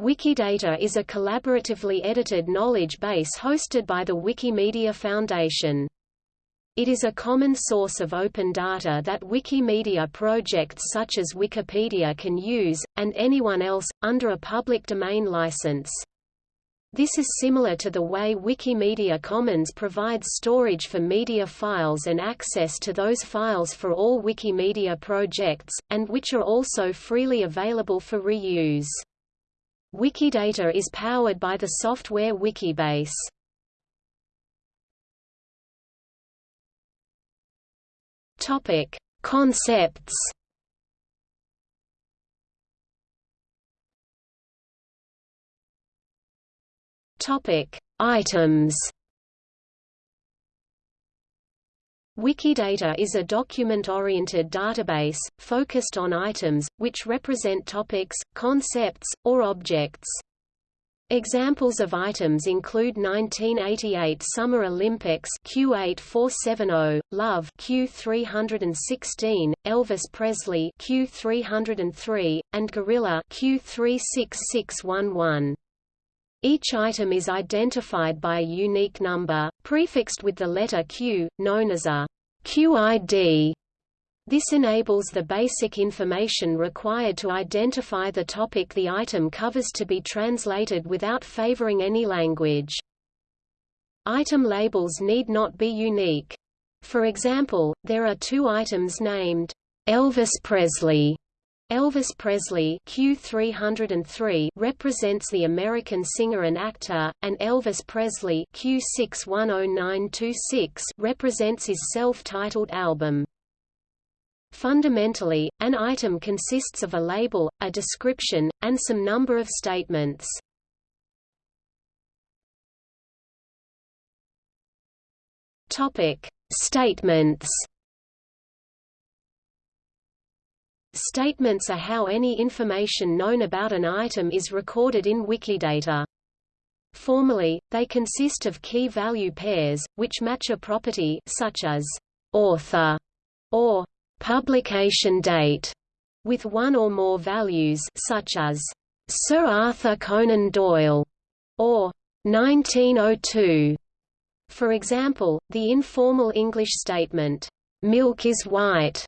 Wikidata is a collaboratively edited knowledge base hosted by the Wikimedia Foundation. It is a common source of open data that Wikimedia projects such as Wikipedia can use, and anyone else, under a public domain license. This is similar to the way Wikimedia Commons provides storage for media files and access to those files for all Wikimedia projects, and which are also freely available for reuse. Wikidata is powered by the software Wikibase. Topic: Concepts. Topic: Items. Wikidata is a document-oriented database, focused on items, which represent topics, concepts, or objects. Examples of items include 1988 Summer Olympics Q8470, Love Q316, Elvis Presley Q303, and Gorilla Q36611. Each item is identified by a unique number, prefixed with the letter Q, known as a QID. This enables the basic information required to identify the topic the item covers to be translated without favoring any language. Item labels need not be unique. For example, there are two items named Elvis Presley Elvis Presley Q303 represents the American singer and actor, and Elvis Presley Q610926 represents his self-titled album. Fundamentally, an item consists of a label, a description, and some number of statements. Topic: Statements Statements are how any information known about an item is recorded in Wikidata. Formally, they consist of key-value pairs, which match a property such as author or publication date with one or more values such as Sir Arthur Conan Doyle or 1902. For example, the informal English statement, milk is white,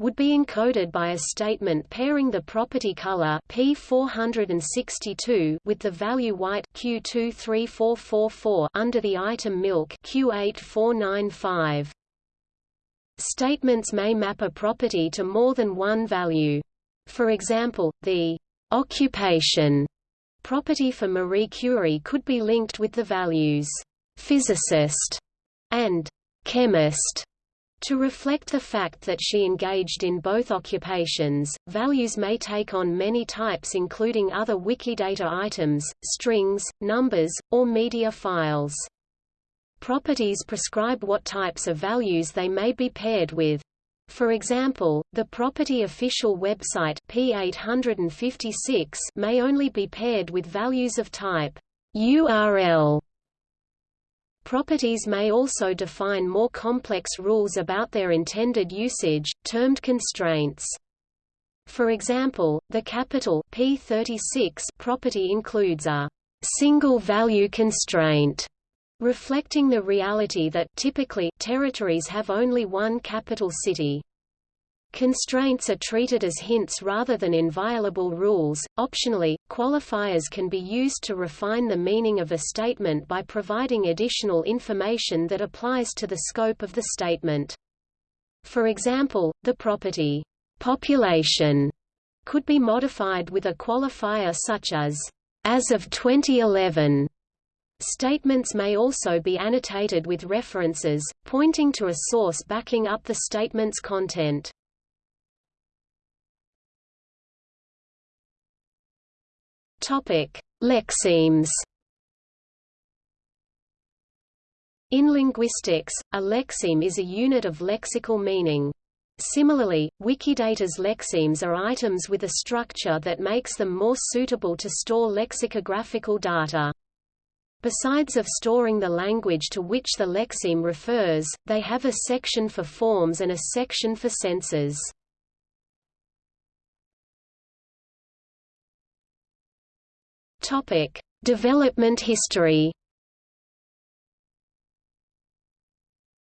would be encoded by a statement pairing the property color P462 with the value white Q23444 under the item milk Q8495. Statements may map a property to more than one value. For example, the occupation property for Marie Curie could be linked with the values physicist and chemist to reflect the fact that she engaged in both occupations, values may take on many types including other Wikidata items, strings, numbers, or media files. Properties prescribe what types of values they may be paired with. For example, the property official website P856 may only be paired with values of type URL Properties may also define more complex rules about their intended usage, termed constraints. For example, the capital P36 property includes a single value constraint, reflecting the reality that typically territories have only one capital city. Constraints are treated as hints rather than inviolable rules. Optionally, qualifiers can be used to refine the meaning of a statement by providing additional information that applies to the scope of the statement. For example, the property population could be modified with a qualifier such as as of 2011. Statements may also be annotated with references, pointing to a source backing up the statement's content. Topic: Lexemes. In linguistics, a lexeme is a unit of lexical meaning. Similarly, Wikidata's lexemes are items with a structure that makes them more suitable to store lexicographical data. Besides of storing the language to which the lexeme refers, they have a section for forms and a section for senses. Topic: Development history.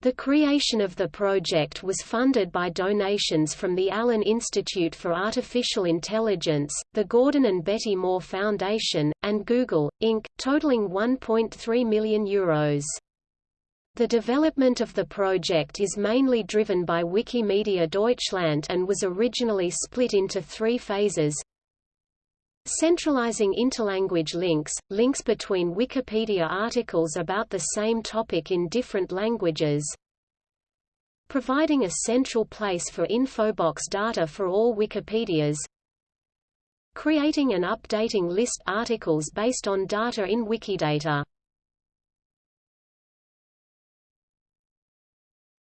The creation of the project was funded by donations from the Allen Institute for Artificial Intelligence, the Gordon and Betty Moore Foundation, and Google, Inc., totaling €1.3 million. Euros. The development of the project is mainly driven by Wikimedia Deutschland and was originally split into three phases. Centralizing interlanguage links, links between Wikipedia articles about the same topic in different languages. Providing a central place for Infobox data for all Wikipedias. Creating and updating list articles based on data in Wikidata.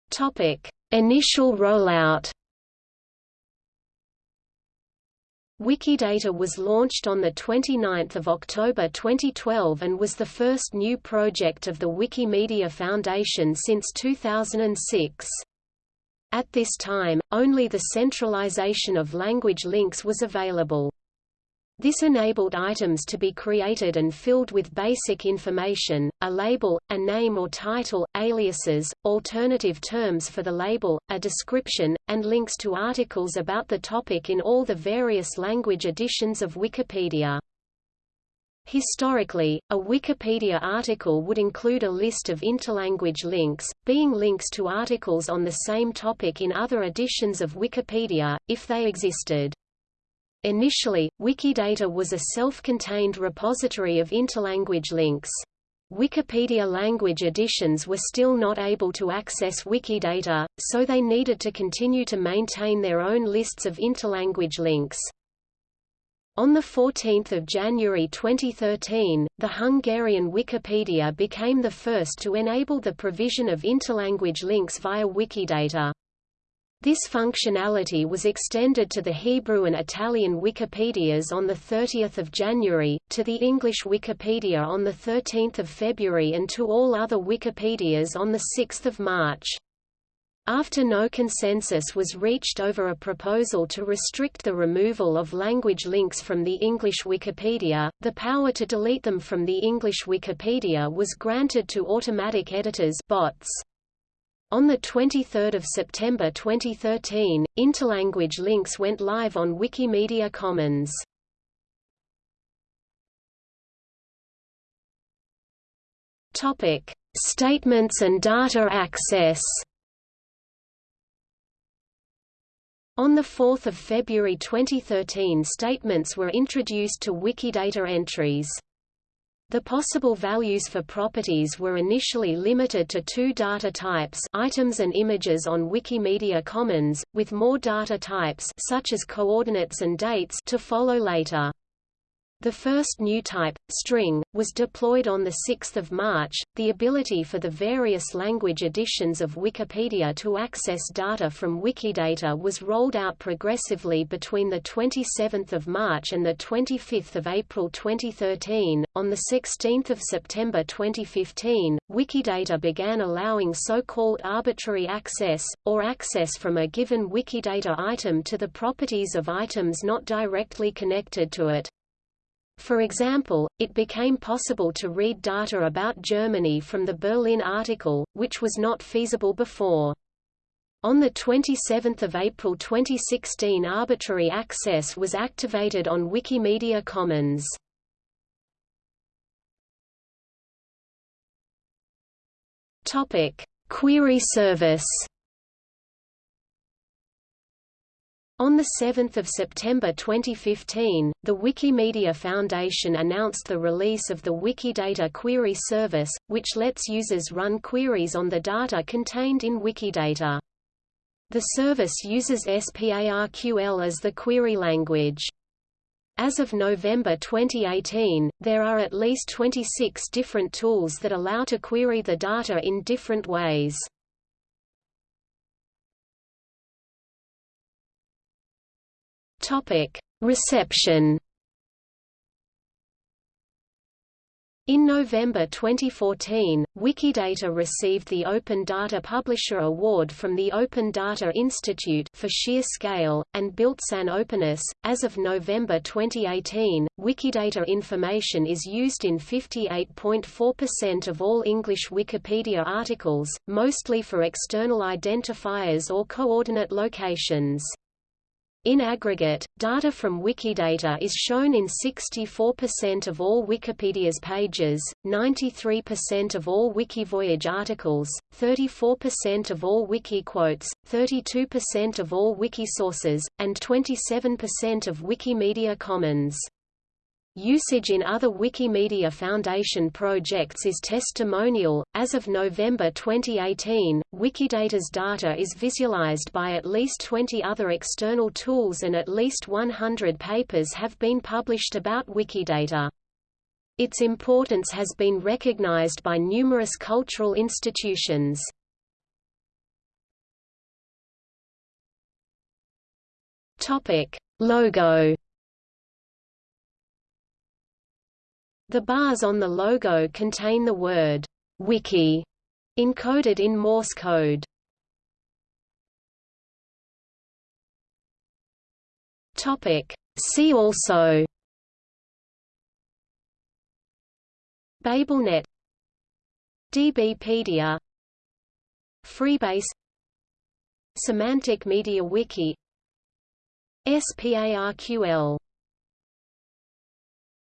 Topic: Initial rollout. Wikidata was launched on 29 October 2012 and was the first new project of the Wikimedia Foundation since 2006. At this time, only the centralization of language links was available. This enabled items to be created and filled with basic information, a label, a name or title, aliases, alternative terms for the label, a description, and links to articles about the topic in all the various language editions of Wikipedia. Historically, a Wikipedia article would include a list of interlanguage links, being links to articles on the same topic in other editions of Wikipedia, if they existed. Initially, Wikidata was a self-contained repository of interlanguage links. Wikipedia language editions were still not able to access Wikidata, so they needed to continue to maintain their own lists of interlanguage links. On 14 January 2013, the Hungarian Wikipedia became the first to enable the provision of interlanguage links via Wikidata. This functionality was extended to the Hebrew and Italian Wikipedias on 30 January, to the English Wikipedia on 13 February and to all other Wikipedias on 6 March. After no consensus was reached over a proposal to restrict the removal of language links from the English Wikipedia, the power to delete them from the English Wikipedia was granted to automatic editors bots. On 23 September 2013, interlanguage links went live on Wikimedia Commons. Topic: Statements and data access. On 4 February 2013 statements were introduced to Wikidata entries. The possible values for properties were initially limited to two data types items and images on Wikimedia Commons, with more data types such as coordinates and dates to follow later. The first new type, string, was deployed on 6 March. The ability for the various language editions of Wikipedia to access data from Wikidata was rolled out progressively between 27 March and 25 April 2013. On 16 September 2015, Wikidata began allowing so-called arbitrary access, or access from a given Wikidata item to the properties of items not directly connected to it. For example, it became possible to read data about Germany from the Berlin article, which was not feasible before. On 27 April 2016 arbitrary access was activated on Wikimedia Commons. Query service On 7 September 2015, the Wikimedia Foundation announced the release of the Wikidata Query Service, which lets users run queries on the data contained in Wikidata. The service uses SPARQL as the query language. As of November 2018, there are at least 26 different tools that allow to query the data in different ways. Topic: Reception. In November 2014, Wikidata received the Open Data Publisher Award from the Open Data Institute for sheer scale, and built-in openness. As of November 2018, Wikidata information is used in 58.4% of all English Wikipedia articles, mostly for external identifiers or coordinate locations. In aggregate, data from Wikidata is shown in 64% of all Wikipedia's pages, 93% of all Wikivoyage articles, 34% of all Wikiquotes, 32% of all Wikisources, and 27% of Wikimedia Commons. Usage in other Wikimedia Foundation projects is testimonial. As of November 2018, Wikidata's data is visualized by at least 20 other external tools and at least 100 papers have been published about Wikidata. Its importance has been recognized by numerous cultural institutions. Topic: Logo The bars on the logo contain the word wiki encoded in Morse code. Topic. See also. BabelNet. DBpedia Freebase. Semantic Media Wiki. SPARQL